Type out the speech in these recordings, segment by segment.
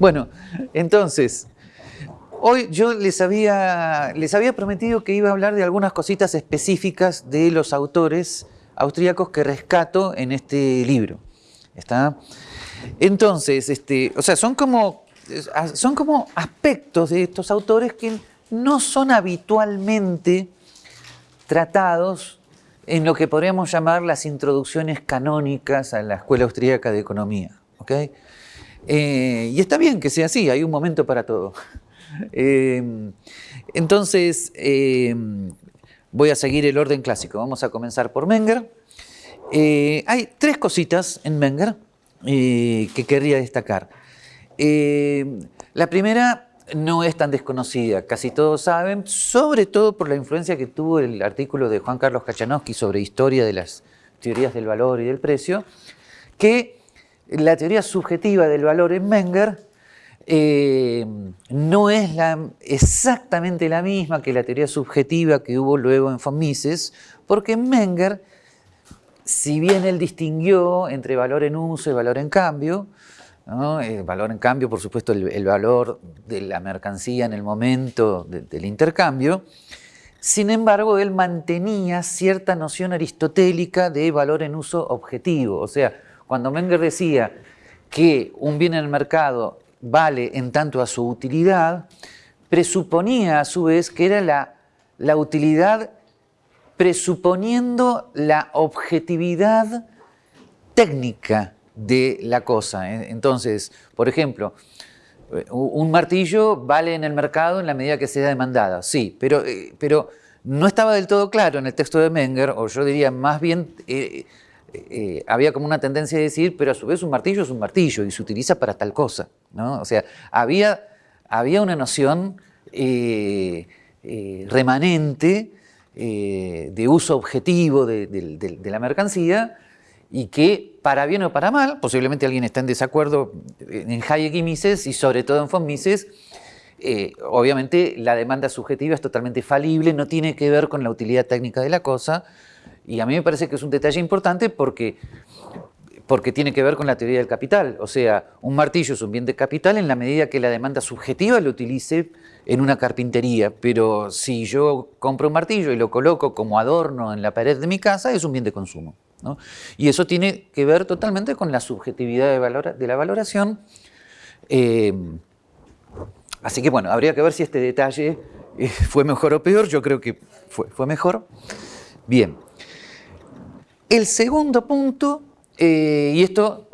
Bueno, entonces, hoy yo les había, les había prometido que iba a hablar de algunas cositas específicas de los autores austríacos que rescato en este libro. ¿Está? Entonces, este, o sea, son como, son como aspectos de estos autores que no son habitualmente tratados en lo que podríamos llamar las introducciones canónicas a la Escuela Austríaca de Economía. ¿okay? Eh, y está bien que sea así, hay un momento para todo. Eh, entonces, eh, voy a seguir el orden clásico. Vamos a comenzar por Menger. hay tres cositas en Menger que querría destacar. la primera no es tan desconocida, casi todos saben, sobre todo por la influencia que tuvo el artículo de Juan Carlos Kachanowski sobre historia de las teorías del valor y del precio, que la teoría subjetiva del valor en Menger eh, no es exactamente la misma que la teoría subjetiva que hubo luego en von Mises, porque en Menger, si bien él distinguió entre valor en uso y valor en cambio, el valor en cambio, por supuesto, el, valor de la mercancía en el momento del intercambio, sin embargo, él mantenía cierta noción aristotélica de valor en uso objetivo, o sea, cuando Menger decía que un bien en el mercado vale en tanto a su utilidad, presuponía a su vez que era la, la utilidad presuponiendo la objetividad técnica de la cosa. ¿eh? Entonces, por ejemplo, un martillo vale en el mercado en la medida que sea demandada, sí, pero, eh, pero no estaba del todo claro en el texto de Menger, o yo diría más bien eh, eh, había como una tendencia de decir, pero a su vez un martillo es un martillo y se utiliza para tal cosa. ¿no? O sea, había, había una noción eh, eh, remanente de uso objetivo de, la mercancía y que, para bien o para mal, posiblemente alguien está en desacuerdo en Hayek y Mises y sobre todo en von Mises, obviamente la demanda subjetiva es totalmente falible, no tiene que ver con la utilidad técnica de la cosa, y a mí me parece que es un detalle importante porque, porque tiene que ver con la teoría del capital. O sea, un martillo es un bien de capital en la medida que la demanda subjetiva lo utilice en una carpintería, pero si yo compro un martillo y lo coloco como adorno en la pared de mi casa, es un bien de consumo. Y eso tiene que ver totalmente con la subjetividad de, de la valoración. Eh, así que bueno, habría que ver si este detalle eh, fue mejor o peor, yo creo que fue, fue mejor. Bien, el segundo punto, eh, y esto,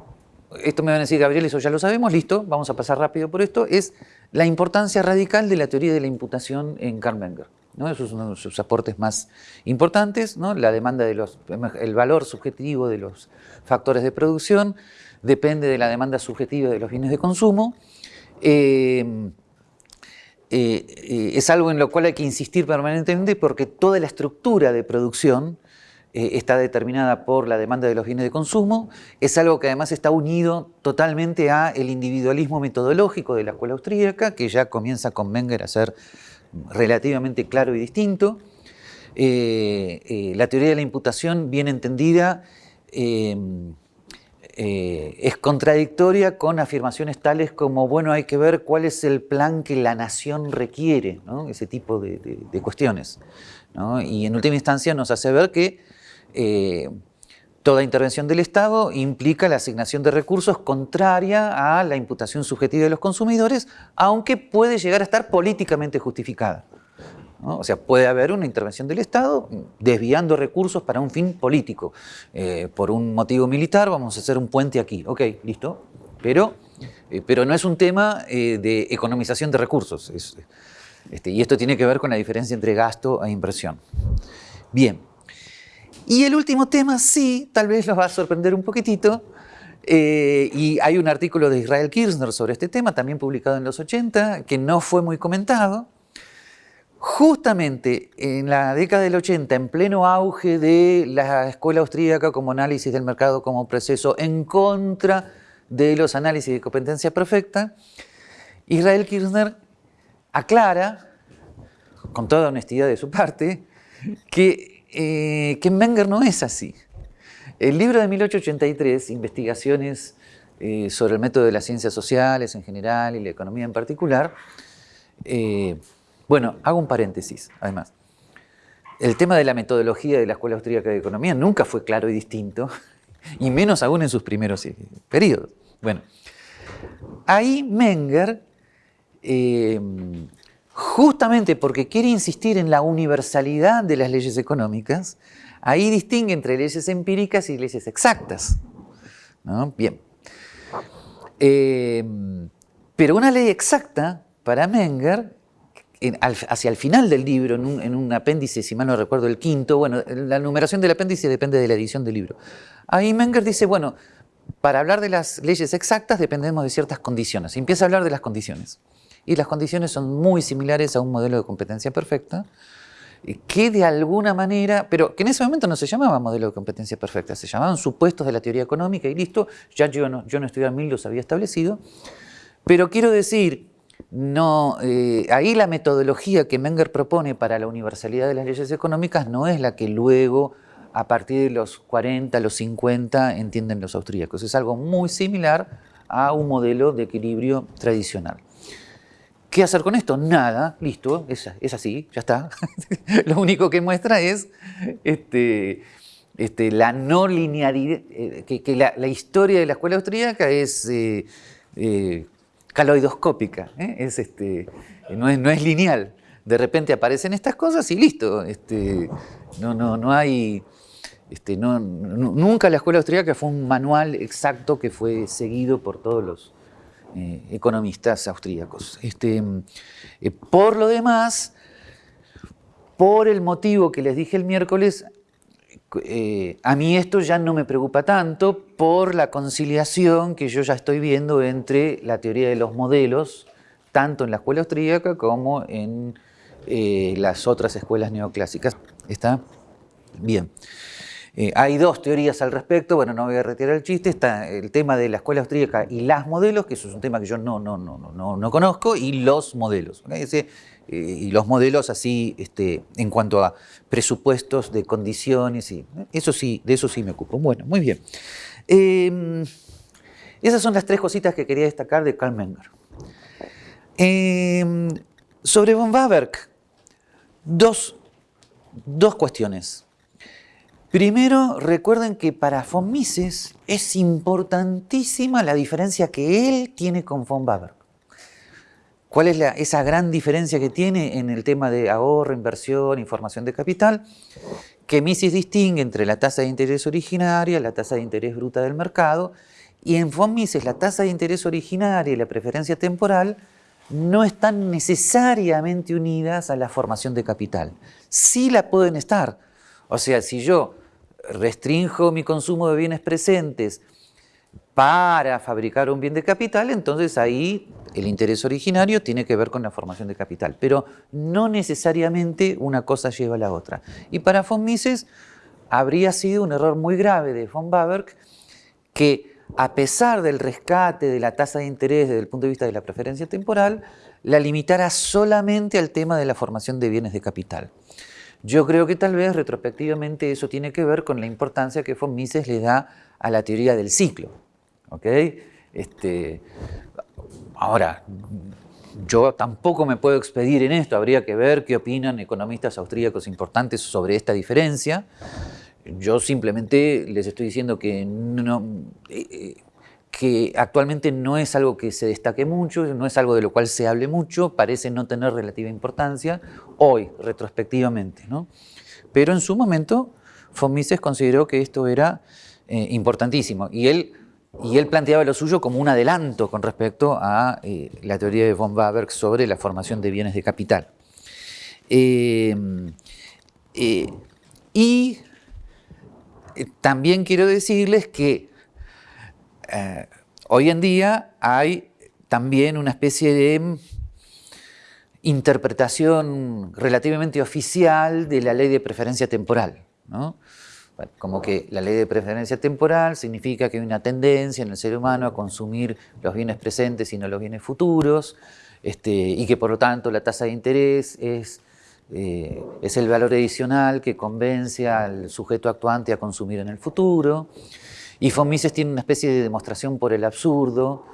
esto me van a decir, Gabriel, eso ya lo sabemos, listo, vamos a pasar rápido por esto, es la importancia radical de la teoría de la imputación en Karl Menger. ¿no? Eso es uno de sus aportes más importantes, ¿no? la demanda de los, el valor subjetivo de los factores de producción depende de la demanda subjetiva de los bienes de consumo. Eh, eh, es algo en lo cual hay que insistir permanentemente porque toda la estructura de producción eh, está determinada por la demanda de los bienes de consumo, es algo que además está unido totalmente a el individualismo metodológico de la escuela austríaca, que ya comienza con Menger a ser relativamente claro y distinto. Eh, eh, la teoría de la imputación, bien entendida, es contradictoria con afirmaciones tales como, bueno, hay que ver cuál es el plan que la nación requiere, ese tipo de, cuestiones. Y en última instancia nos hace ver que eh, toda intervención del Estado implica la asignación de recursos contraria a la imputación subjetiva de los consumidores, aunque puede llegar a estar políticamente justificada. O sea, puede haber una intervención del Estado desviando recursos para un fin político. Eh, por un motivo militar vamos a hacer un puente aquí. Ok, listo. Pero, eh, pero no es un tema de economización de recursos. este, y esto tiene que ver con la diferencia entre gasto e inversión. Bien. Y el último tema sí, tal vez los va a sorprender un poquitito, eh, y hay un artículo de Israel Kirchner sobre este tema, también publicado en los 80, que no fue muy comentado. Justamente en la década del 80, en pleno auge de la escuela austríaca como análisis del mercado como proceso en contra de los análisis de competencia perfecta, Israel Kirchner aclara, con toda honestidad de su parte, que eh, que Menger no es así. El libro de 1883, Investigaciones eh, sobre el método de las ciencias sociales en general y la economía en particular. Eh, bueno, hago un paréntesis, además. El tema de la metodología de la Escuela Austríaca de Economía nunca fue claro y distinto, y menos aún en sus primeros eh, periodos. Bueno, ahí Menger, justamente porque quiere insistir en la universalidad de las leyes económicas, ahí distingue entre leyes empíricas y leyes exactas. Bien. Em, pero una ley exacta, para Menger, hacia el final del libro, en un, apéndice, si mal no recuerdo, el quinto, bueno, la numeración del apéndice depende de la edición del libro. Ahí Menger dice, bueno, para hablar de las leyes exactas dependemos de ciertas condiciones. Empieza a hablar de las condiciones. Y las condiciones son muy similares a un modelo de competencia perfecta, que de alguna manera, pero que en ese momento no se llamaba modelo de competencia perfecta, se llamaban supuestos de la teoría económica y listo, ya yo no, yo no estudié mil, los había establecido, pero quiero decir, no, eh, ahí la metodología que Menger propone para la universalidad de las leyes económicas no es la que luego, a partir de los 40, los 50, entienden los austríacos. Es algo muy similar a un modelo de equilibrio tradicional. ¿Qué hacer con esto? Nada, listo, es, así, ya está. Lo único que muestra es este, este, la no linealidad, eh, que, la, historia de la escuela austríaca es eh, eh, caloidoscópica, es, este, no, es, no es lineal. De repente aparecen estas cosas y listo. No, no, no hay... Nunca la escuela austríaca fue un manual exacto que fue seguido por todos los, eh, economistas austríacos. Este, eh, por lo demás, por el motivo que les dije el miércoles, eh, a mí esto ya no me preocupa tanto por la conciliación que yo ya estoy viendo entre la teoría de los modelos, tanto en la escuela austríaca como en las otras escuelas neoclásicas. ¿Está? Bien. Eh, hay dos teorías al respecto, bueno, no voy a retirar el chiste, está el tema de la escuela austríaca y las modelos, que eso es un tema que yo no, no, no, no, no conozco, y los modelos. Eh, y los modelos así este, en cuanto a presupuestos de condiciones, y, eso sí, de eso sí me ocupo. Bueno, muy bien. Em, esas son las tres cositas que quería destacar de Karl Menger. Em, sobre von Waberg, dos, dos cuestiones. Primero, recuerden que para von Mises es importantísima la diferencia que él tiene con von Baber. ¿Cuál es esa gran diferencia que tiene en el tema de ahorro, inversión, información de capital? Que Mises distingue entre la tasa de interés originaria, la tasa de interés bruta del mercado, y en von Mises la tasa de interés originaria y la preferencia temporal no están necesariamente unidas a la formación de capital. Sí la pueden estar, o sea, si yo restringo mi consumo de bienes presentes para fabricar un bien de capital, entonces ahí el interés originario tiene que ver con la formación de capital, pero no necesariamente una cosa lleva a la otra. Y para von Mises habría sido un error muy grave de von Baberg que a pesar del rescate de la tasa de interés desde el punto de vista de la preferencia temporal, la limitara solamente al tema de la formación de bienes de capital. Yo creo que tal vez retrospectivamente eso tiene que ver con la importancia que von Mises le da a la teoría del ciclo. Este, ahora, yo tampoco me puedo expedir en esto, habría que ver qué opinan economistas austríacos importantes sobre esta diferencia. Yo simplemente les estoy diciendo que no, eh, eh, que actualmente no es algo que se destaque mucho, no es algo de lo cual se hable mucho, parece no tener relativa importancia hoy, retrospectivamente. ¿no? Pero en su momento, von Mises consideró que esto era eh, importantísimo y él, y él planteaba lo suyo como un adelanto con respecto a eh, la teoría de von Waberg sobre la formación de bienes de capital. Eh, y también quiero decirles que eh, hoy en día hay también una especie de interpretación relativamente oficial de la ley de preferencia temporal. como que la ley de preferencia temporal significa que hay una tendencia en el ser humano a consumir los bienes presentes y no los bienes futuros, este, y que por lo tanto la tasa de interés es, eh, es el valor adicional que convence al sujeto actuante a consumir en el futuro Y von Mises tiene una especie de demostración por el absurdo,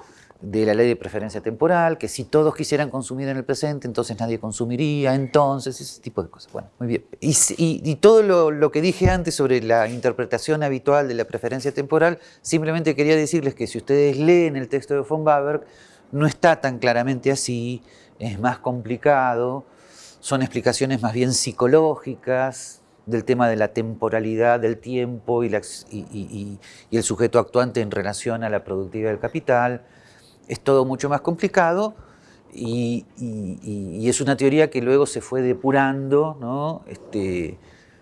de la ley de preferencia temporal, que si todos quisieran consumir en el presente, entonces nadie consumiría, entonces, ese tipo de cosas. Bueno, muy bien. Y, todo lo, que dije antes sobre la interpretación habitual de la preferencia temporal, simplemente quería decirles que si ustedes leen el texto de von Baberg, no está tan claramente así, es más complicado, son explicaciones más bien psicológicas del tema de la temporalidad del tiempo y, el sujeto actuante en relación a la productividad del capital, es todo mucho más complicado y, es una teoría que luego se fue depurando, ¿no? este,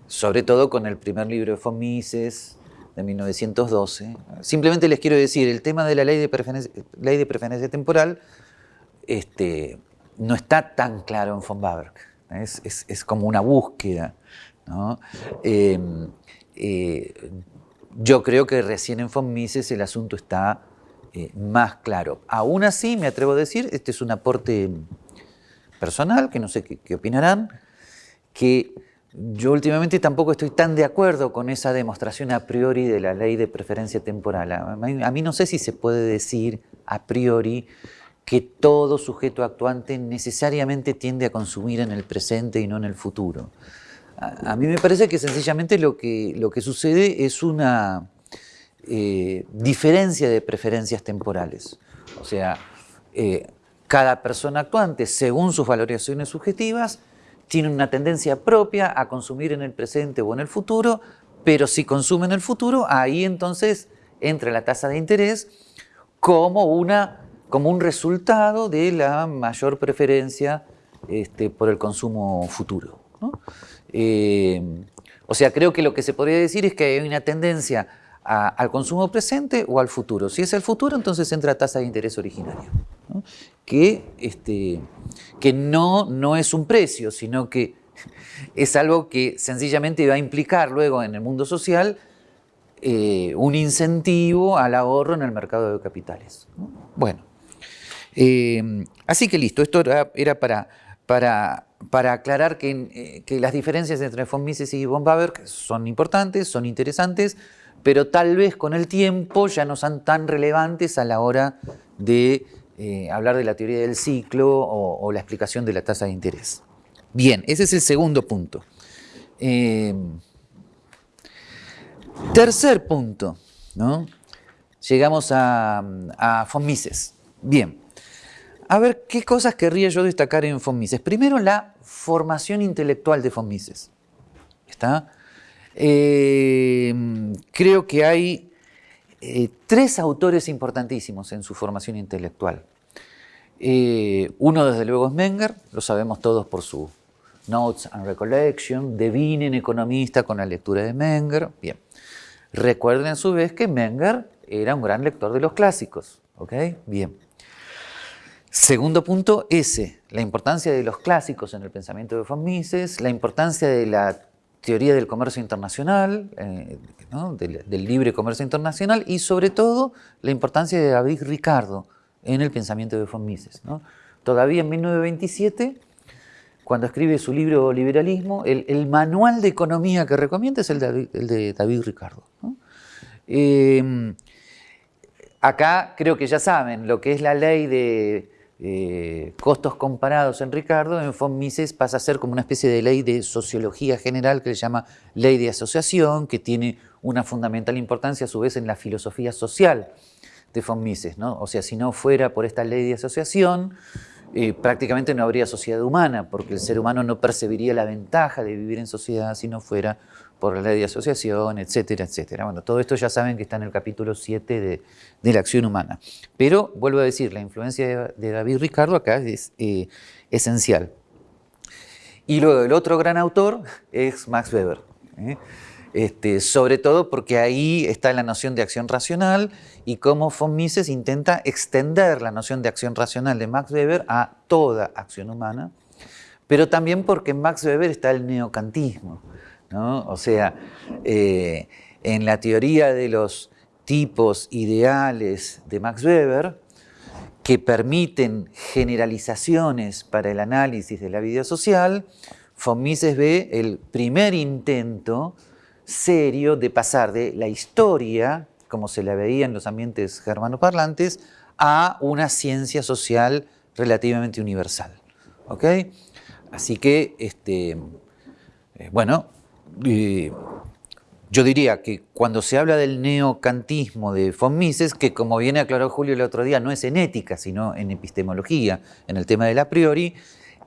sobre todo con el primer libro de von Mises de 1912. Simplemente les quiero decir, el tema de la ley de preferencia, ley de preferencia temporal este, no está tan claro en von Baberg, es, como una búsqueda. Em, eh, yo creo que recién en von Mises el asunto está eh, más claro. Aún así, me atrevo a decir, este es un aporte personal, que no sé qué, opinarán, que yo últimamente tampoco estoy tan de acuerdo con esa demostración a priori de la ley de preferencia temporal. A mí, no sé si se puede decir a priori que todo sujeto actuante necesariamente tiende a consumir en el presente y no en el futuro. A, mí me parece que sencillamente lo que, lo que sucede es una eh, diferencia de preferencias temporales. O sea, eh, cada persona actuante, según sus valoraciones subjetivas, tiene una tendencia propia a consumir en el presente o en el futuro, pero si consume en el futuro, ahí entonces entra la tasa de interés como, una, como un resultado de la mayor preferencia este, por el consumo futuro. Eh, o sea, creo que lo que se podría decir es que hay una tendencia al consumo presente o al futuro. Si es el futuro, entonces entra tasa de interés originario, que, este, que no, no es un precio, sino que es algo que sencillamente va a implicar luego en el mundo social eh, un incentivo al ahorro en el mercado de capitales. Bueno, eh, así que listo, esto era, para, para, para aclarar que, eh, las diferencias entre von Mises y von Baber son importantes, son interesantes, pero tal vez con el tiempo ya no son tan relevantes a la hora de eh, hablar de la teoría del ciclo o, la explicación de la tasa de interés. Bien, ese es el segundo punto. Eh, tercer punto, ¿no? Llegamos a, a von Mises. Bien, a ver, ¿qué cosas querría yo destacar en von Mises? Primero, la formación intelectual de von Mises. ¿Está? Eh, creo que hay eh, tres autores importantísimos en su formación intelectual. Eh, uno, desde luego, es Menger, lo sabemos todos por su Notes and Recollection, devinen economista con la lectura de Menger. Bien, recuerden a su vez que Menger era un gran lector de los clásicos. ¿ok? Bien. Segundo punto, ese, la importancia de los clásicos en el pensamiento de von Mises, la importancia de la teoría del comercio internacional, eh, del, libre comercio internacional y sobre todo la importancia de David Ricardo en el pensamiento de von Mises. Todavía en 1927, cuando escribe su libro Liberalismo, el, manual de economía que recomienda es el de, David Ricardo. Eh, acá creo que ya saben lo que es la ley de eh, costos comparados en Ricardo, en von Mises pasa a ser como una especie de ley de sociología general que se llama ley de asociación, que tiene una fundamental importancia a su vez en la filosofía social de von Mises. ¿no? O sea, si no fuera por esta ley de asociación, eh, prácticamente no habría sociedad humana, porque el ser humano no percibiría la ventaja de vivir en sociedad si no fuera por la ley de asociación, etcétera, etcétera. Bueno, todo esto ya saben que está en el capítulo 7 de, la acción humana. Pero, vuelvo a decir, la influencia de, David Ricardo acá es eh, esencial. Y luego el otro gran autor es Max Weber. ¿eh? Este, sobre todo porque ahí está la noción de acción racional y cómo von Mises intenta extender la noción de acción racional de Max Weber a toda acción humana, pero también porque en Max Weber está el neocantismo. O sea, eh, en la teoría de los tipos ideales de Max Weber, que permiten generalizaciones para el análisis de la vida social, von Mises ve el primer intento serio de pasar de la historia como se la veía en los ambientes germanoparlantes, a una ciencia social relativamente universal. ¿ok? Así que, este, eh, bueno, eh, yo diría que cuando se habla del neocantismo de von Mises, que como bien aclaró Julio el otro día, no es en ética, sino en epistemología, en el tema del a priori,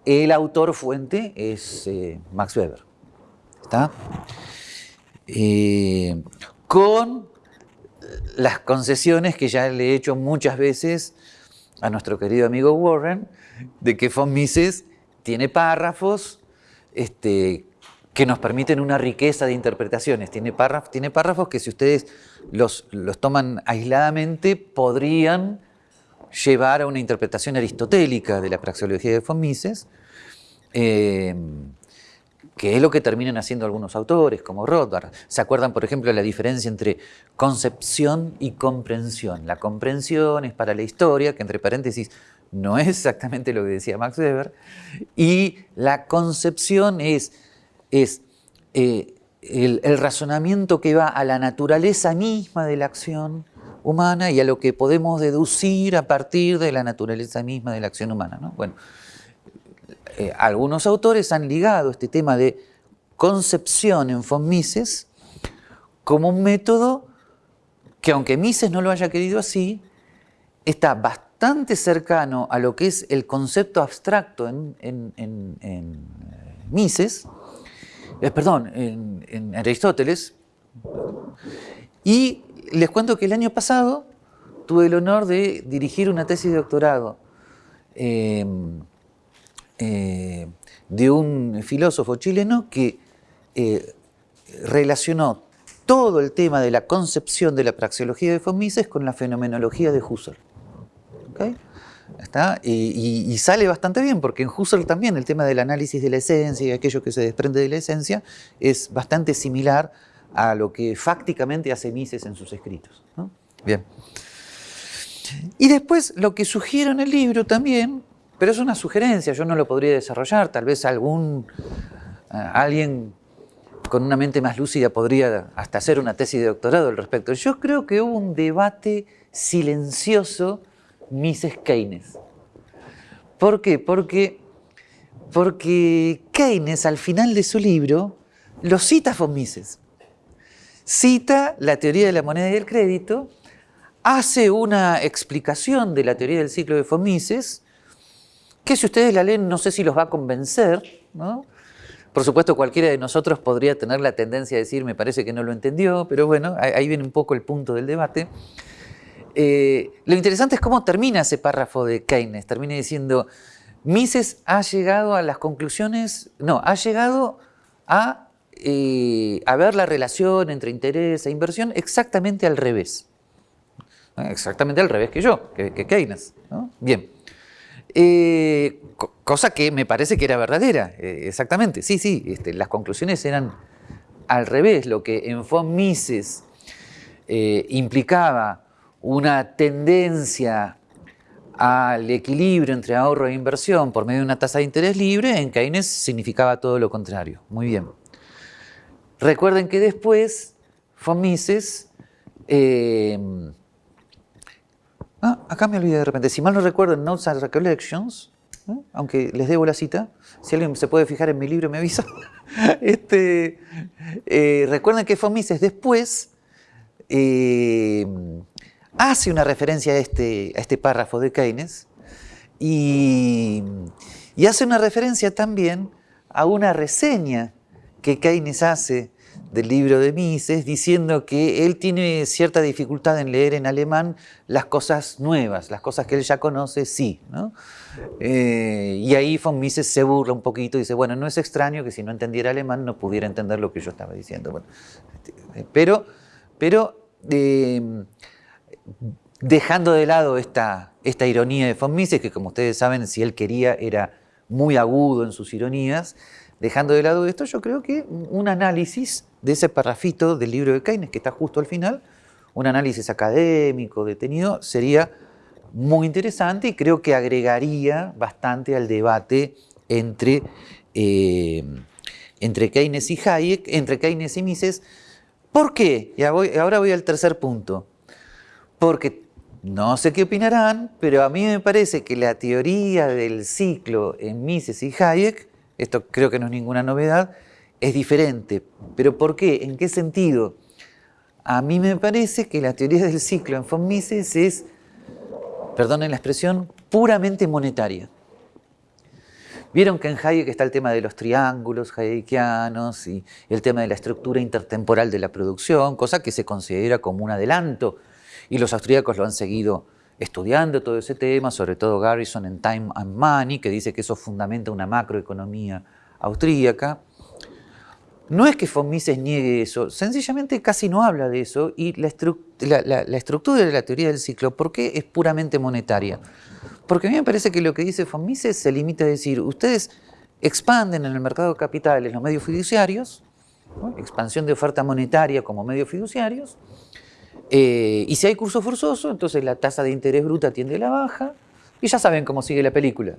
el autor fuente es eh, Max Weber. ¿Está? Eh, con las concesiones que ya le he hecho muchas veces a nuestro querido amigo Warren, de que von Mises tiene párrafos este, que nos permiten una riqueza de interpretaciones. Tiene párrafos, tiene párrafos que si ustedes los, los toman aisladamente podrían llevar a una interpretación aristotélica de la praxeología de von Mises, eh, que es lo que terminan haciendo algunos autores, como Rothbard. ¿Se acuerdan, por ejemplo, de la diferencia entre concepción y comprensión? La comprensión es para la historia, que entre paréntesis no es exactamente lo que decía Max Weber, y la concepción es es eh, el, razonamiento que va a la naturaleza misma de la acción humana y a lo que podemos deducir a partir de la naturaleza misma de la acción humana. Bueno, eh, algunos autores han ligado este tema de concepción en von Mises como un método que aunque Mises no lo haya querido así, está bastante cercano a lo que es el concepto abstracto en, eh, Mises, eh, perdón, en, Aristóteles. Y les cuento que el año pasado tuve el honor de dirigir una tesis de doctorado em, eh, de un filósofo chileno que eh, relacionó todo el tema de la concepción de la praxeología de von Mises con la fenomenología de Husserl. Y, sale bastante bien, porque en Husserl también el tema del análisis de la esencia y aquello que se desprende de la esencia es bastante similar a lo que fácticamente hace Mises en sus escritos. Bien. Y después lo que sugiero en el libro también, pero es una sugerencia, yo no lo podría desarrollar, tal vez algún, alguien con una mente más lúcida podría hasta hacer una tesis de doctorado al respecto. Yo creo que hubo un debate silencioso Mises Keynes. ¿Por qué? Porque, porque Keynes al final de su libro lo cita von Mises. Cita la teoría de la moneda y el crédito, hace una explicación de la teoría del ciclo de von Mises, que si ustedes la leen no sé si los va a convencer, Por supuesto, cualquiera de nosotros podría tener la tendencia a decir, me parece que no lo entendió, pero bueno, ahí viene un poco el punto del debate. Eh, lo interesante es cómo termina ese párrafo de Keynes. Termina diciendo, Mises ha llegado a las conclusiones, no, ha llegado a, eh, ver la relación entre interés e inversión exactamente al revés. Exactamente al revés que yo, que, Keynes. Bien. Eh, cosa que me parece que era verdadera, exactamente. Sí, sí, este, las conclusiones eran al revés. Lo que en Mises implicaba una tendencia al equilibrio entre ahorro e inversión por medio de una tasa de interés libre, en Keynes significaba todo lo contrario. Muy bien. Recuerden que después von. Eh, ah, acá me olvidé de repente. Si mal no recuerdo, Notes and Recollections, ¿eh? aunque les debo la cita, si alguien se puede fijar en mi libro me avisa. este, eh, recuerden que von Mises después hace una referencia a este, a este párrafo de Keynes y, hace una referencia también a una reseña que Keynes hace del libro de Mises, diciendo que él tiene cierta dificultad en leer en alemán las cosas nuevas, las cosas que él ya conoce, sí. Eh, y ahí von Mises se burla un poquito y dice, bueno, no es extraño que si no entendiera alemán no pudiera entender lo que yo estaba diciendo. Este, pero pero eh, dejando de lado esta, esta ironía de von Mises, que como ustedes saben, si él quería era muy agudo en sus ironías, dejando de lado esto, yo creo que un análisis de ese parrafito del libro de Keynes, que está justo al final, un análisis académico, detenido, sería muy interesante y creo que agregaría bastante al debate entre, eh, entre Keynes y Hayek, entre Keynes y Mises. ¿Por qué? Y ahora voy al tercer punto. Porque no sé qué opinarán, pero a mí me parece que la teoría del ciclo en Mises y Hayek, esto creo que no es ninguna novedad, es diferente. ¿Pero por qué? ¿En qué sentido? A mí me parece que la teoría del ciclo en von Mises es, perdonen la expresión, puramente monetaria. Vieron que en Hayek está el tema de los triángulos hayekianos y el tema de la estructura intertemporal de la producción, cosa que se considera como un adelanto y los austríacos lo han seguido estudiando todo ese tema, sobre todo Garrison en Time and Money, que dice que eso fundamenta una macroeconomía austríaca. No es que von Mises niegue eso, sencillamente casi no habla de eso y la, estructura de la teoría del ciclo, ¿por qué es puramente monetaria? Porque a mí me parece que lo que dice von Mises se limita a decir, ustedes expanden en el mercado de capitales los medios fiduciarios, expansión de oferta monetaria como medios fiduciarios, eh, y si hay curso forzoso, entonces la tasa de interés bruta tiende a la baja, y ya saben cómo sigue la película.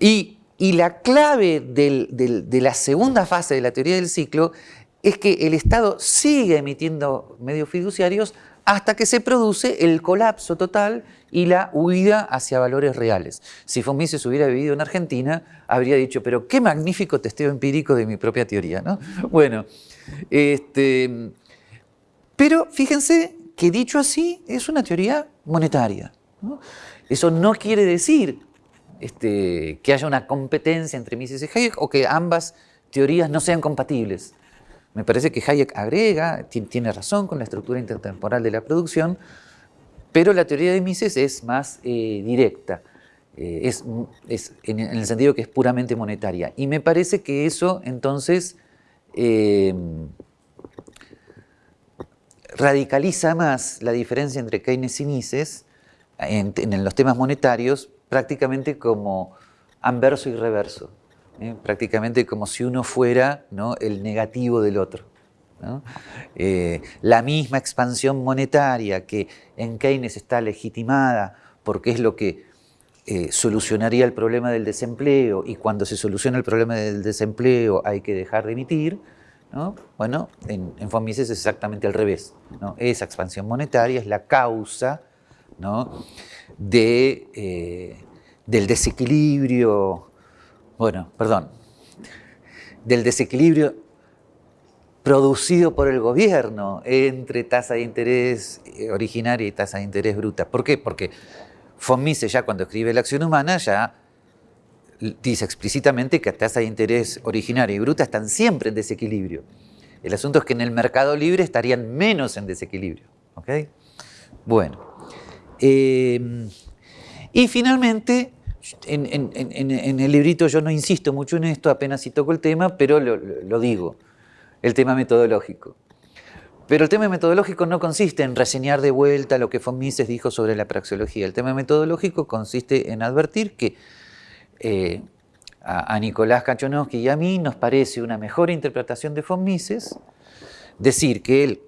Y, la clave de la segunda fase de la teoría del ciclo es que el Estado sigue emitiendo medios fiduciarios hasta que se produce el colapso total y la huida hacia valores reales. Si von Mises hubiera vivido en Argentina, habría dicho, pero qué magnífico testeo empírico de mi propia teoría. ¿no? Bueno, este, pero fíjense que dicho así es una teoría monetaria. Eso no quiere decir este, que haya una competencia entre Mises y Hayek o que ambas teorías no sean compatibles. Me parece que Hayek agrega, tiene razón con la estructura intertemporal de la producción, pero la teoría de Mises es más eh, directa, eh, es, en, el sentido que es puramente monetaria. Y me parece que eso entonces eh, radicaliza más la diferencia entre Keynes y Mises en, los temas monetarios prácticamente como anverso y reverso, ¿eh? prácticamente como si uno fuera el negativo del otro. Eh, la misma expansión monetaria que en Keynes está legitimada porque es lo que eh, solucionaría el problema del desempleo y cuando se soluciona el problema del desempleo hay que dejar de emitir, bueno, en, en es exactamente al revés. Esa expansión monetaria es la causa de, eh, del desequilibrio, bueno, perdón, del desequilibrio producido por el gobierno entre tasa de interés eh, originaria y tasa de interés bruta. ¿Por qué? Porque von Mises ya cuando escribe la acción humana ya dice explícitamente que tasa de interés originaria y bruta están siempre en desequilibrio. El asunto es que en el mercado libre estarían menos en desequilibrio. Bueno. Em, y finalmente, en, el librito yo no insisto mucho en esto, apenas si toco el tema, pero lo, digo, el tema metodológico. Pero el tema metodológico no consiste en reseñar de vuelta lo que von dijo sobre la praxeología. El tema metodológico consiste en advertir que eh, a, Nicolás Kachonowski y a mí nos parece una mejor interpretación de von Mises decir que él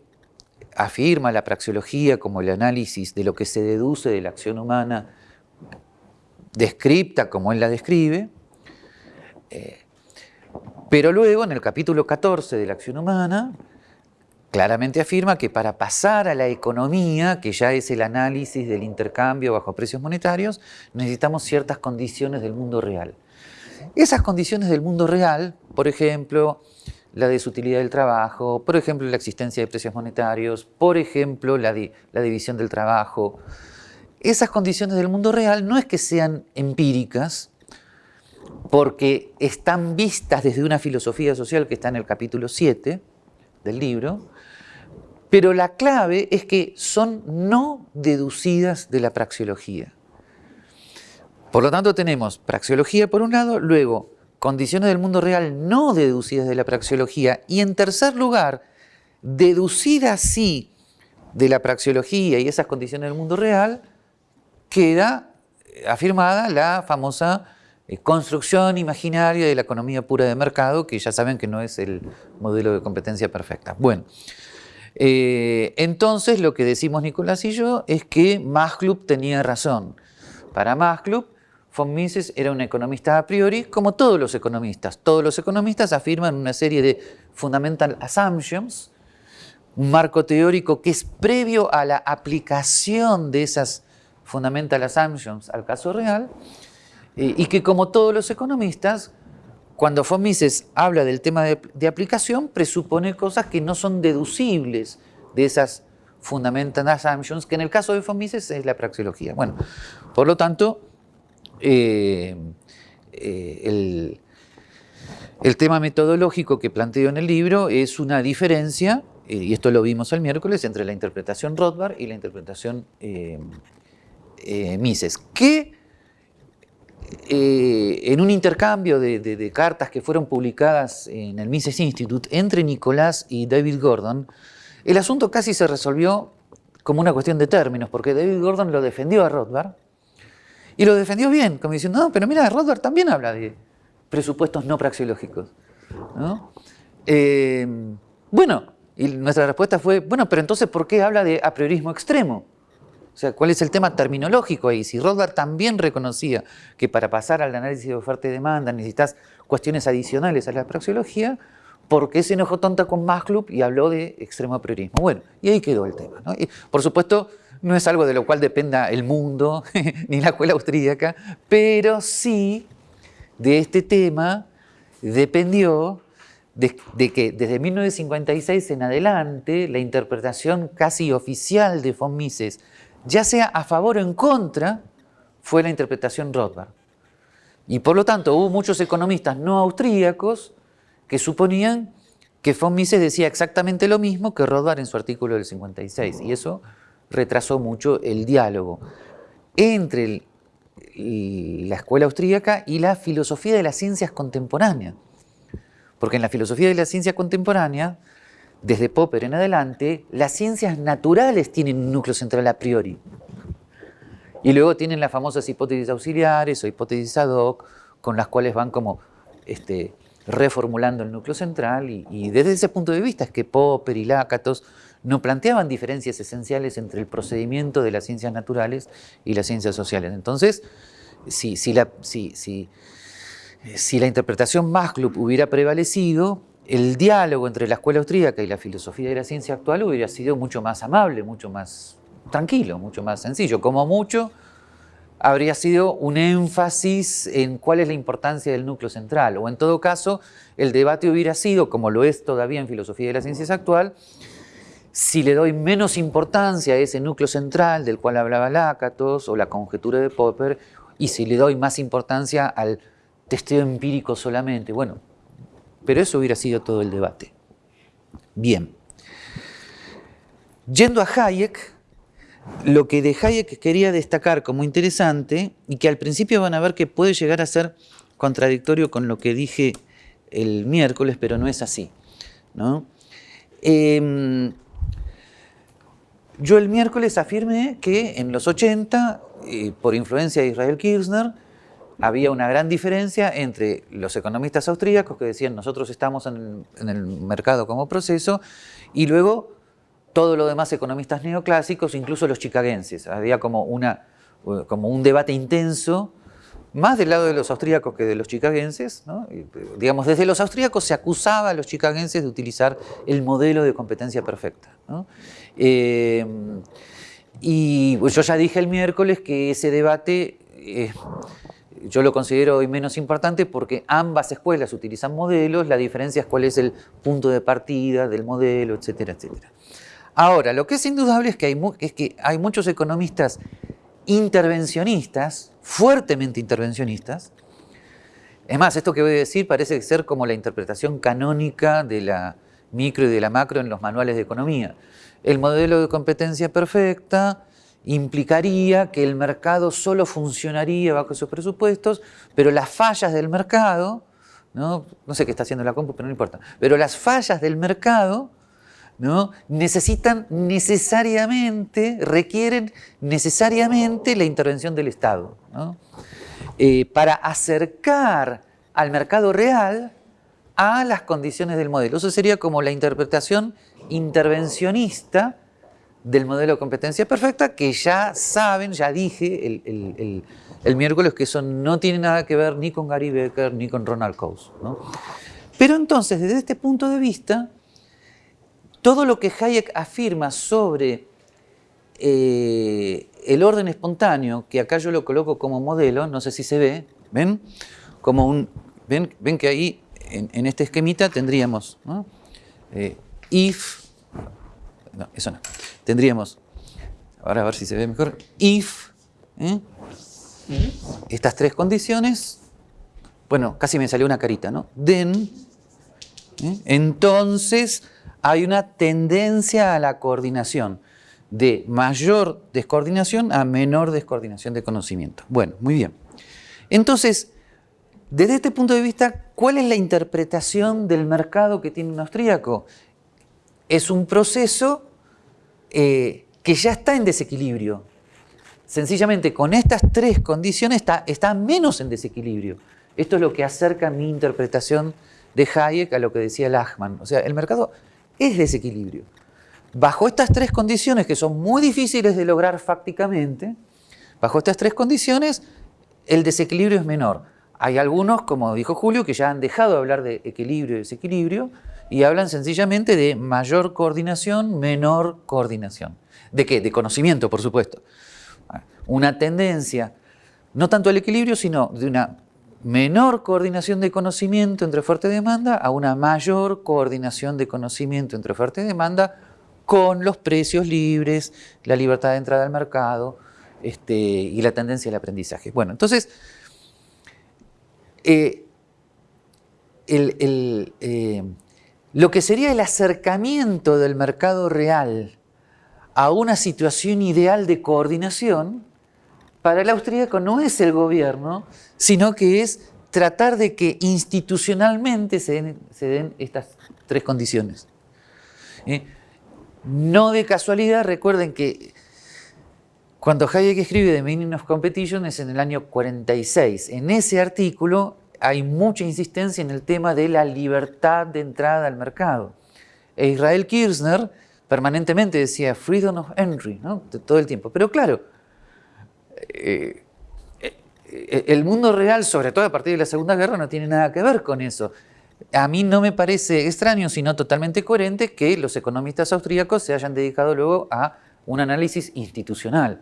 afirma la praxeología como el análisis de lo que se deduce de la acción humana descripta como él la describe, eh, pero luego en el capítulo 14 de la acción humana claramente afirma que para pasar a la economía, que ya es el análisis del intercambio bajo precios monetarios, necesitamos ciertas condiciones del mundo real. Esas condiciones del mundo real, por ejemplo, la desutilidad del trabajo, por ejemplo, la existencia de precios monetarios, por ejemplo, la, división del trabajo, esas condiciones del mundo real no es que sean empíricas, porque están vistas desde una filosofía social que está en el capítulo 7 del libro, pero la clave es que son no deducidas de la praxeología. Por lo tanto tenemos praxeología por un lado, luego condiciones del mundo real no deducidas de la praxeología y en tercer lugar, deducidas sí de la praxeología y esas condiciones del mundo real, queda afirmada la famosa eh, construcción imaginaria de la economía pura de mercado, que ya saben que no es el modelo de competencia perfecta. Bueno, eh, entonces lo que decimos Nicolás y yo es que Masclub tenía razón. Para Masclub, von Mises era un economista a priori, como todos los economistas. Todos los economistas afirman una serie de fundamental assumptions un marco teórico que es previo a la aplicación de esas fundamental assumptions al caso real, eh, y que como todos los economistas, cuando von Mises habla del tema de, aplicación, presupone cosas que no son deducibles de esas fundamental assumptions, que en el caso de von Mises es la praxeología. Bueno, por lo tanto, eh, eh, el, el, tema metodológico que planteo en el libro es una diferencia, eh, y esto lo vimos el miércoles, entre la interpretación Rothbard y la interpretación Mises, que en un intercambio de, cartas que fueron publicadas en el Mises Institute entre Nicolás y David Gordon, el asunto casi se resolvió como una cuestión de términos, porque David Gordon lo defendió a Rothbard, y lo defendió bien, como diciendo, no, pero mira, Rothbard también habla de presupuestos no praxeológicos. Eh, bueno, y nuestra respuesta fue, bueno, pero entonces, ¿por qué habla de a priorismo extremo? O sea, ¿cuál es el tema terminológico ahí? Si Rothbard también reconocía que para pasar al análisis de oferta y demanda necesitas cuestiones adicionales a la praxeología, ¿por qué se enojó tonta con Club y habló de extremo priorismo? Bueno, y ahí quedó el tema. por supuesto, no es algo de lo cual dependa el mundo, ni la escuela austríaca, pero sí de este tema dependió de, de, que desde 1956 en adelante la interpretación casi oficial de von Mises, ya sea a favor o en contra, fue la interpretación Rothbard. Y por lo tanto hubo muchos economistas no austríacos que suponían que von Mises decía exactamente lo mismo que Rothbard en su artículo del 56. Y eso retrasó mucho el diálogo entre la escuela austríaca y la filosofía de las ciencias contemporáneas. Porque en la filosofía de la ciencia contemporánea, desde Popper en adelante, las ciencias naturales tienen un núcleo central a priori. Y luego tienen las famosas hipótesis auxiliares o hipótesis ad hoc, con las cuales van como este, reformulando el núcleo central. Y, y desde ese punto de vista es que Popper y Lakatos no planteaban diferencias esenciales entre el procedimiento de las ciencias naturales y las ciencias sociales. Entonces, si, si, la, si, si, la interpretación Maslow hubiera prevalecido, el diálogo entre la escuela austríaca y la filosofía de la ciencia actual hubiera sido mucho más amable, mucho más tranquilo, mucho más sencillo. Como mucho, habría sido un énfasis en cuál es la importancia del núcleo central, o en todo caso, el debate hubiera sido, como lo es todavía en filosofía de las ciencias actual, si le doy menos importancia a ese núcleo central del cual hablaba Lácatos o la conjetura de Popper, y si le doy más importancia al testeo empírico solamente, bueno, pero eso hubiera sido todo el debate. Bien. Yendo a Hayek, lo que de Hayek quería destacar como interesante, y que al principio van a ver que puede llegar a ser contradictorio con lo que dije el miércoles, pero no es así. ¿no? Eh, yo el miércoles afirmé que en los 80, eh, por influencia de Israel Kirchner, había una gran diferencia entre los economistas austríacos que decían nosotros estamos en el, mercado como proceso y luego todo lo demás economistas neoclásicos, incluso los chicagenses. Había como, una, como un debate intenso más del lado de los austríacos que de los chicagenses. digamos, desde los austríacos se acusaba a los chicagenses de utilizar el modelo de competencia perfecta. Eh, y yo ya dije el miércoles que ese debate yo lo considero hoy menos importante porque ambas escuelas utilizan modelos, la diferencia es cuál es el punto de partida del modelo, etcétera, etcétera. Ahora, lo que es indudable es que hay, muchos economistas intervencionistas, fuertemente intervencionistas. Es más, esto que voy a decir parece ser como la interpretación canónica de la micro y de la macro en los manuales de economía. El modelo de competencia perfecta implicaría que el mercado solo funcionaría bajo esos presupuestos, pero las fallas del mercado, no, no sé qué está haciendo la compu, pero no importa, pero las fallas del mercado ¿no? necesitan necesariamente, requieren necesariamente la intervención del Estado eh, para acercar al mercado real a las condiciones del modelo. Eso sería como la interpretación intervencionista del modelo de competencia perfecta, que ya saben, ya dije el, el, miércoles que eso no tiene nada que ver ni con Gary Becker ni con Ronald Coase. Pero entonces, desde este punto de vista, todo lo que Hayek afirma sobre eh, el orden espontáneo, que acá yo lo coloco como modelo, no sé si se ve, ¿ven? Como un, ven, ven que ahí en, este esquemita tendríamos eh, if, no, eso no, tendríamos, ahora a ver si se ve mejor, if, ¿eh? estas tres condiciones, bueno, casi me salió una carita, ¿no? Then, entonces hay una tendencia a la coordinación de mayor descoordinación a menor descoordinación de conocimiento. Bueno, muy bien. Entonces, desde este punto de vista, ¿cuál es la interpretación del mercado que tiene un austríaco? Es un proceso eh, que ya está en desequilibrio. Sencillamente, con estas tres condiciones está, menos en desequilibrio. Esto es lo que acerca mi interpretación de Hayek a lo que decía Lachman. O sea, el mercado es desequilibrio. Bajo estas tres condiciones, que son muy difíciles de lograr fácticamente, bajo estas tres condiciones, el desequilibrio es menor. Hay algunos, como dijo Julio, que ya han dejado de hablar de equilibrio y desequilibrio y hablan sencillamente de mayor coordinación, menor coordinación. ¿De qué? De conocimiento, por supuesto. Una tendencia, no tanto al equilibrio, sino de una menor coordinación de conocimiento entre oferta y demanda a una mayor coordinación de conocimiento entre oferta y demanda con los precios libres, la libertad de entrada al mercado este, y la tendencia al aprendizaje. Bueno, entonces, eh, eh, lo que sería el acercamiento del mercado real a una situación ideal de coordinación, para el austríaco no es el gobierno, sino que es tratar de que institucionalmente se den, estas tres condiciones. ¿Eh? No de casualidad, recuerden que cuando Hayek escribe The Meaning of Competition es en el año 46. En ese artículo hay mucha insistencia en el tema de la libertad de entrada al mercado. E Israel Kirchner permanentemente decía freedom of entry, ¿no? todo el tiempo. Pero claro, eh, eh, el mundo real, sobre todo a partir de la Segunda Guerra, no tiene nada que ver con eso a mí no me parece extraño, sino totalmente coherente, que los economistas austríacos se hayan dedicado luego a un análisis institucional.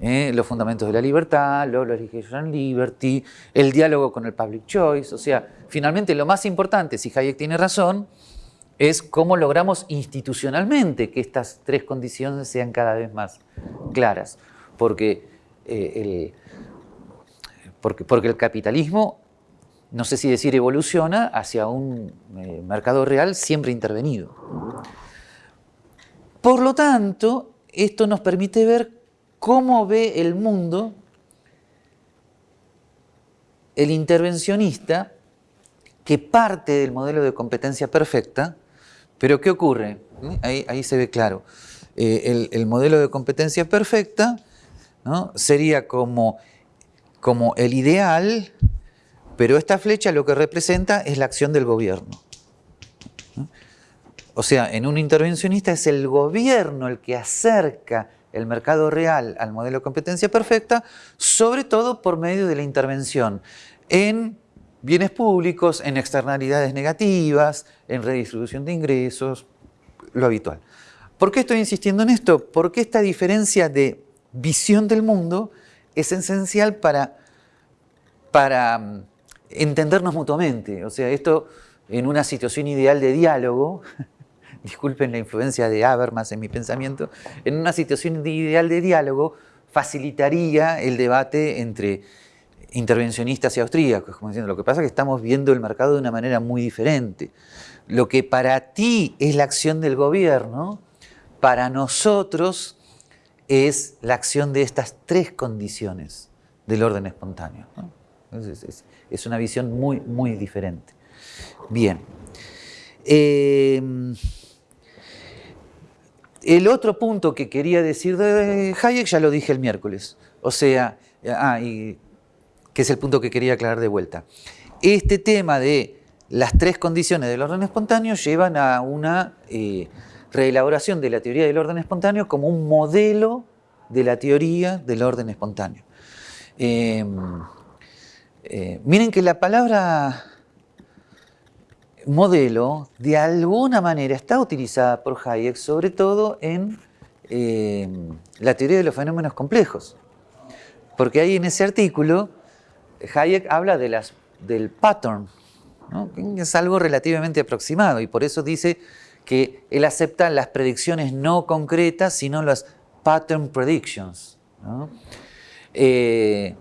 ¿Eh? los fundamentos de la libertad, la legislation liberty, el diálogo con el public choice. O sea, finalmente lo más importante, si Hayek tiene razón, es cómo logramos institucionalmente que estas tres condiciones sean cada vez más claras. Porque, eh, porque, porque el capitalismo no sé si decir evoluciona, hacia un eh, mercado real siempre intervenido. Por lo tanto, esto nos permite ver cómo ve el mundo el intervencionista que parte del modelo de competencia perfecta, pero ¿qué ocurre? Ahí, se ve claro. Eh, el, modelo de competencia perfecta sería como, como el ideal pero esta flecha lo que representa es la acción del gobierno. O sea, en un intervencionista es el gobierno el que acerca el mercado real al modelo de competencia perfecta, sobre todo por medio de la intervención en bienes públicos, en externalidades negativas, en redistribución de ingresos, lo habitual. ¿Por qué estoy insistiendo en esto? Porque esta diferencia de visión del mundo es esencial para, para entendernos mutuamente. O sea, esto en una situación ideal de diálogo, disculpen la influencia de Habermas en mi pensamiento, en una situación ideal de diálogo facilitaría el debate entre intervencionistas y austríacos, como diciendo, lo que pasa es que estamos viendo el mercado de una manera muy diferente. Lo que para ti es la acción del gobierno, para nosotros es la acción de estas tres condiciones del orden espontáneo. Es una visión muy, muy diferente. Bien. Eh, el otro punto que quería decir de Hayek ya lo dije el miércoles. O sea, ah, que es el punto que quería aclarar de vuelta. Este tema de las tres condiciones del orden espontáneo llevan a una eh, reelaboración de la teoría del orden espontáneo como un modelo de la teoría del orden espontáneo. Eh, eh, miren que la palabra modelo, de alguna manera, está utilizada por Hayek, sobre todo en eh, la teoría de los fenómenos complejos. Porque ahí en ese artículo, Hayek habla de las, del pattern, que es algo relativamente aproximado, y por eso dice que él acepta las predicciones no concretas, sino las pattern predictions. Eh,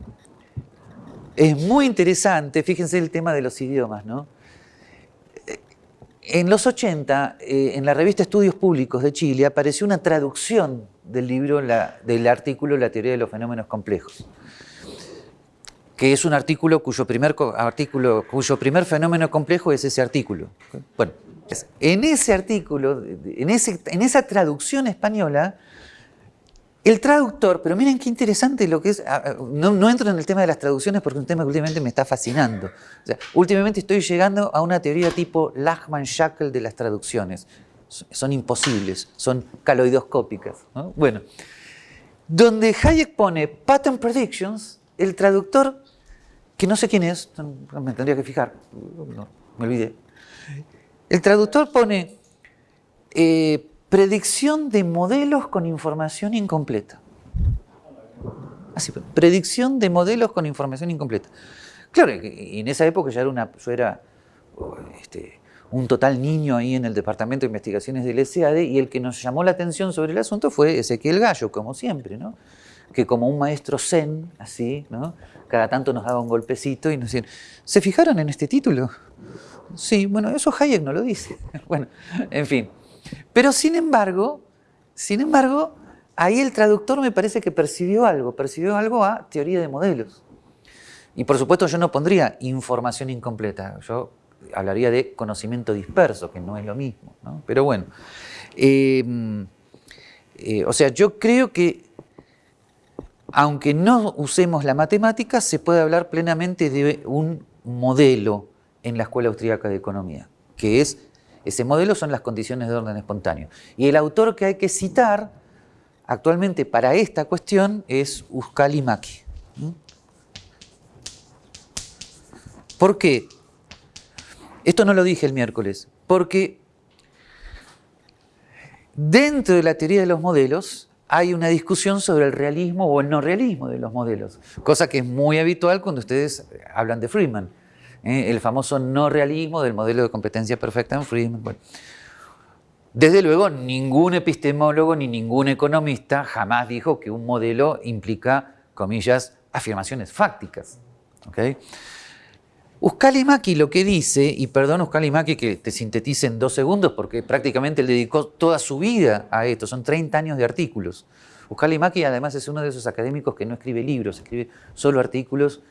es muy interesante, fíjense el tema de los idiomas, ¿no? En los 80, eh, en la revista Estudios Públicos de Chile, apareció una traducción del libro, del artículo La teoría de los fenómenos complejos, que es un artículo cuyo primer, artículo, cuyo primer fenómeno complejo es ese artículo. Bueno, en ese artículo, en, ese, en esa traducción española, el traductor, pero miren qué interesante lo que es, ah, ah, no, entro en el tema de las traducciones porque es un tema que últimamente me está fascinando. últimamente estoy llegando a una teoría tipo Lachman-Shackle de las traducciones. Son imposibles, son caloidoscópicas. Bueno, donde Hayek pone pattern predictions, el traductor, que no sé quién es, me tendría que fijar, me olvidé. El traductor pone eh, predicción de modelos con información incompleta. Así, predicción de modelos con información incompleta. Claro, en esa época ya era una, yo era este, un total niño ahí en el Departamento de Investigaciones del SAD y el que nos llamó la atención sobre el asunto fue Ezequiel Gallo, como siempre, ¿no? que como un maestro zen, así, ¿no? cada tanto nos daba un golpecito y nos decían, ¿se fijaron en este título? Sí, bueno, eso Hayek no lo dice. bueno, en fin. Pero sin embargo, sin embargo, ahí el traductor me parece que percibió algo, percibió algo a teoría de modelos. Y por supuesto yo no pondría información incompleta, yo hablaría de conocimiento disperso, que no es lo mismo. Pero bueno, em, eh, o sea, yo creo que aunque no usemos la matemática, se puede hablar plenamente de un modelo en la Escuela Austríaca de Economía, que es ese modelo son las condiciones de orden espontáneo. Y el autor que hay que citar actualmente para esta cuestión es Uskali Maki. ¿Por qué? Esto no lo dije el miércoles, porque dentro de la teoría de los modelos hay una discusión sobre el realismo o el no realismo de los modelos, cosa que es muy habitual cuando ustedes hablan de Friedman. ¿Eh? el famoso no realismo del modelo de competencia perfecta en Friedman. Desde luego, ningún epistemólogo ni ningún economista jamás dijo que un modelo implica, comillas, afirmaciones fácticas. ¿okay? Maki lo que dice, y perdón Maki que te sintetice en dos segundos porque prácticamente él dedicó toda su vida a esto, son 30 años de artículos. Maki además es uno de esos académicos que no escribe libros, escribe solo artículos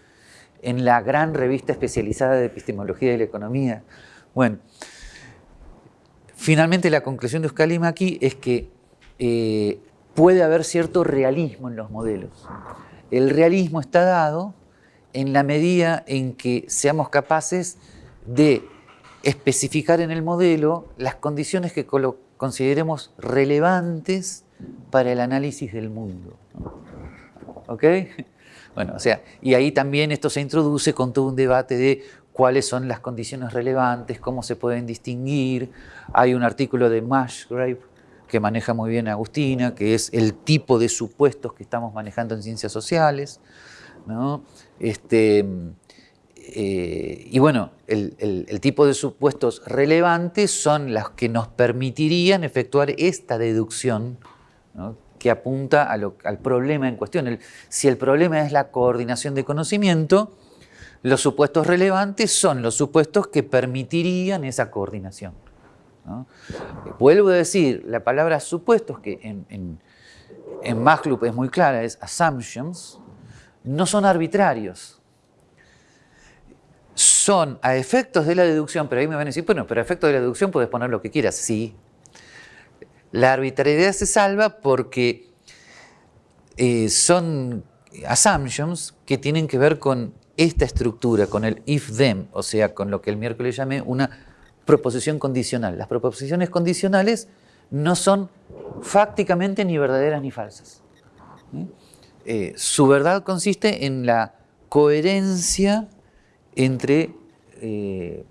en la gran revista especializada de epistemología de la economía. Bueno, finalmente la conclusión de Euskal aquí es que eh, puede haber cierto realismo en los modelos. El realismo está dado en la medida en que seamos capaces de especificar en el modelo las condiciones que consideremos relevantes para el análisis del mundo. ¿Ok? Bueno, o sea, y ahí también esto se introduce con todo un debate de cuáles son las condiciones relevantes, cómo se pueden distinguir. Hay un artículo de Mashgrave que maneja muy bien Agustina, que es el tipo de supuestos que estamos manejando en ciencias sociales. Este, eh, y bueno, el, tipo de supuestos relevantes son los que nos permitirían efectuar esta deducción que apunta al problema en cuestión. si el problema es la coordinación de conocimiento, los supuestos relevantes son los supuestos que permitirían esa coordinación. Vuelvo a decir, la palabra supuestos, que en, en, en es muy clara, es assumptions, no son arbitrarios. Son a efectos de la deducción, pero ahí me van a decir, bueno, pero a efectos de la deducción puedes poner lo que quieras. Sí, la arbitrariedad se salva porque eh, son assumptions que tienen que ver con esta estructura, con el if-them, o sea, con lo que el miércoles llamé una proposición condicional. Las proposiciones condicionales no son fácticamente ni verdaderas ni falsas. Eh, su verdad consiste en la coherencia entre eh,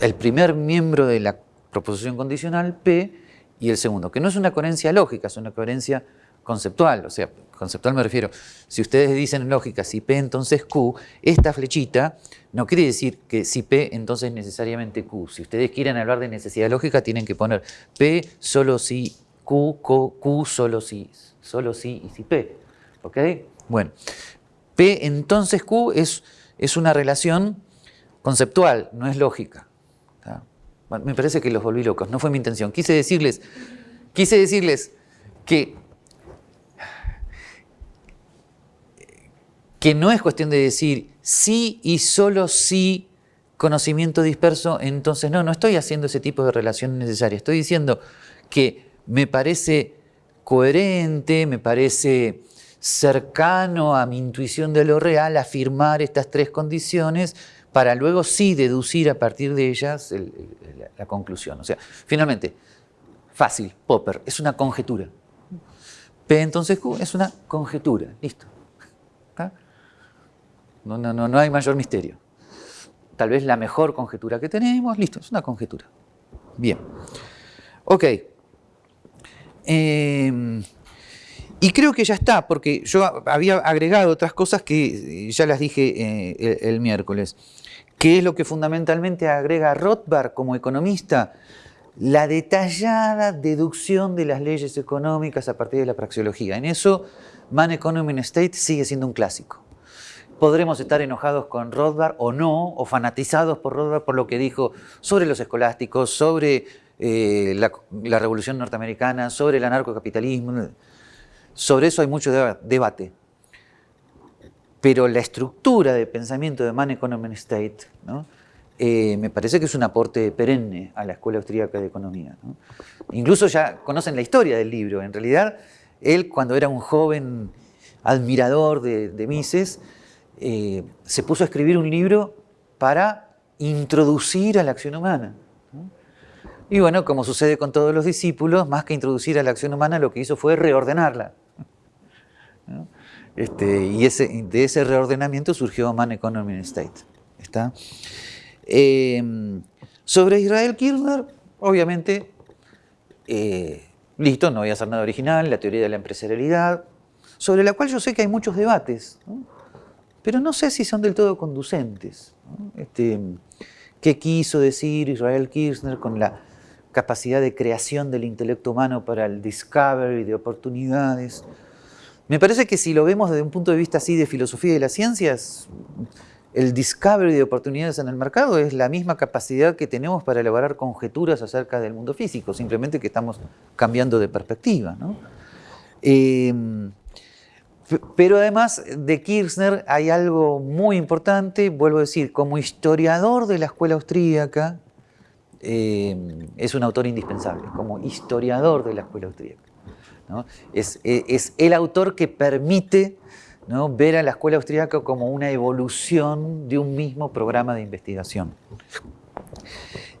el primer miembro de la proposición condicional P y el segundo, que no es una coherencia lógica, es una coherencia conceptual, o sea, conceptual me refiero, si ustedes dicen en lógica si P entonces Q, esta flechita no quiere decir que si P entonces necesariamente Q. Si ustedes quieren hablar de necesidad lógica tienen que poner P solo si Q, Q, solo si, solo si y si P. ¿Ok? Bueno, P entonces Q es, es una relación conceptual, no es lógica. Me parece que los volví locos, no fue mi intención. Quise decirles, quise decirles que que no es cuestión de decir sí y solo sí conocimiento disperso, entonces no, no estoy haciendo ese tipo de relación necesaria. Estoy diciendo que me parece coherente, me parece cercano a mi intuición de lo real afirmar estas tres condiciones para luego sí deducir a partir de ellas la conclusión. O sea, finalmente, fácil, Popper, es una conjetura. P entonces Q es una conjetura, listo. No, no, no, no hay mayor misterio. Tal vez la mejor conjetura que tenemos, listo, es una conjetura. Bien. Ok. Em, y creo que ya está, porque yo había agregado otras cosas que ya las dije eh, el, miércoles. ¿Qué es lo que fundamentalmente agrega Rothbard como economista? La detallada deducción de las leyes económicas a partir de la praxeología. En eso, Man Economy and State sigue siendo un clásico. Podremos estar enojados con Rothbard o no, o fanatizados por Rothbard por lo que dijo sobre los escolásticos, sobre eh, la, revolución norteamericana, sobre el anarcocapitalismo. Sobre eso hay mucho debate. Pero la estructura de pensamiento de Man Economy State eh, me parece que es un aporte perenne a la Escuela Austríaca de Economía. Incluso ya conocen la historia del libro. En realidad, él cuando era un joven admirador de, de Mises, eh, se puso a escribir un libro para introducir a la acción humana. Y bueno, como sucede con todos los discípulos, más que introducir a la acción humana, lo que hizo fue reordenarla. Este, y de ese reordenamiento surgió Man Economy and State. ¿Está? Em, sobre Israel Kirchner, obviamente, eh, listo, no voy a hacer nada original, la teoría de la empresarialidad, sobre la cual yo sé que hay muchos debates pero no sé si son del todo conducentes. Este, ¿Qué quiso decir Israel Kirchner con la capacidad de creación del intelecto humano para el discovery de oportunidades? Me parece que si lo vemos desde un punto de vista así de filosofía de las ciencias, el discovery de oportunidades en el mercado es la misma capacidad que tenemos para elaborar conjeturas acerca del mundo físico, simplemente que estamos cambiando de perspectiva. Eh, pero además de Kirchner hay algo muy importante, vuelvo a decir, como historiador de la escuela austríaca, eh, es un autor indispensable, como historiador de la escuela austríaca. Es, el autor que permite ver a la escuela austríaca como una evolución de un mismo programa de investigación.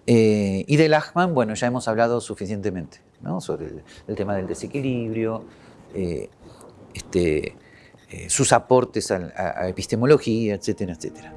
Eh, y de Lachmann, bueno, ya hemos hablado suficientemente sobre el, tema del desequilibrio, eh, este, eh, sus aportes a, a epistemología, etcétera, etcétera.